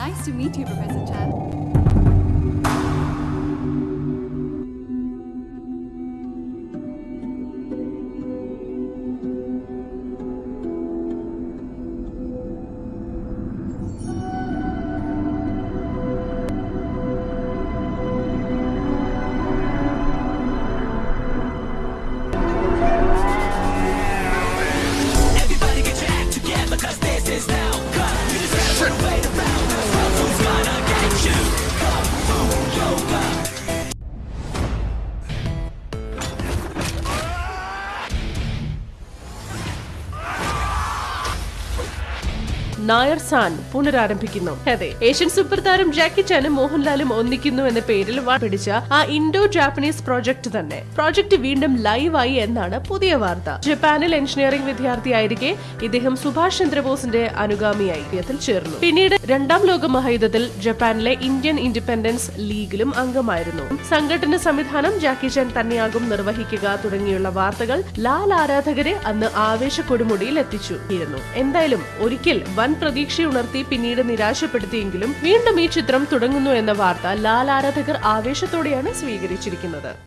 Nice to meet you, Professor Chan. Nair San പുനരാരംഭിക്കുന്നു. അതെ. Asian super താരം ജാക്കി ചാനും മോഹൻലാലും ഒന്നിക്കുന്നു എന്ന പേരിൽ പിടിച്ച ആ ഇൻഡോ ജാപ്പനീസ് പ്രോജക്ട് തന്നെ. പ്രോജക്ട് വീണ്ടും ലൈവായി എന്നാണ് പുതിയ വാർത്ത. ജപ്പാനിൽ എഞ്ചിനീയറിംഗ് വിദ്യാർത്ഥിയായിരിക്കെ ഇദ്ദേഹം സുഭാഷ് ചന്ദ്രബോസിന്റെ അനുഗാമിയായി ഇദ്ദേഹത്തിൽ ചേർന്നു. പിന്നീട് രണ്ടാം ലോക മഹായുദ്ധത്തിൽ ജപ്പാനിലെ ഇന്ത്യൻ ഇൻഡിപെൻഡൻസ് ലീഗിലും അംഗമായിരുന്നു. സംഘടന സംവിധാനം ജാക്കി ചാൻ തന്നെയാകും നിർവഹിക്കുക തുടങ്ങിയുള്ള വാർത്തകൾ ലാൽ ആരാധകരെ അന്ന് ആവേശ കൊടുമുടിയിൽ എത്തിച്ചു ഇരുന്നു എന്തായാലും ഒരിക്കൽ വൻ പ്രതീക്ഷയുണർത്തി പിന്നീട് നിരാശപ്പെടുത്തിയെങ്കിലും വീണ്ടും ഈ ചിത്രം തുടങ്ങുന്നു എന്ന വാർത്ത ലാൽ ആരാധകർ ആവേശത്തോടെയാണ് സ്വീകരിച്ചിരിക്കുന്നത്.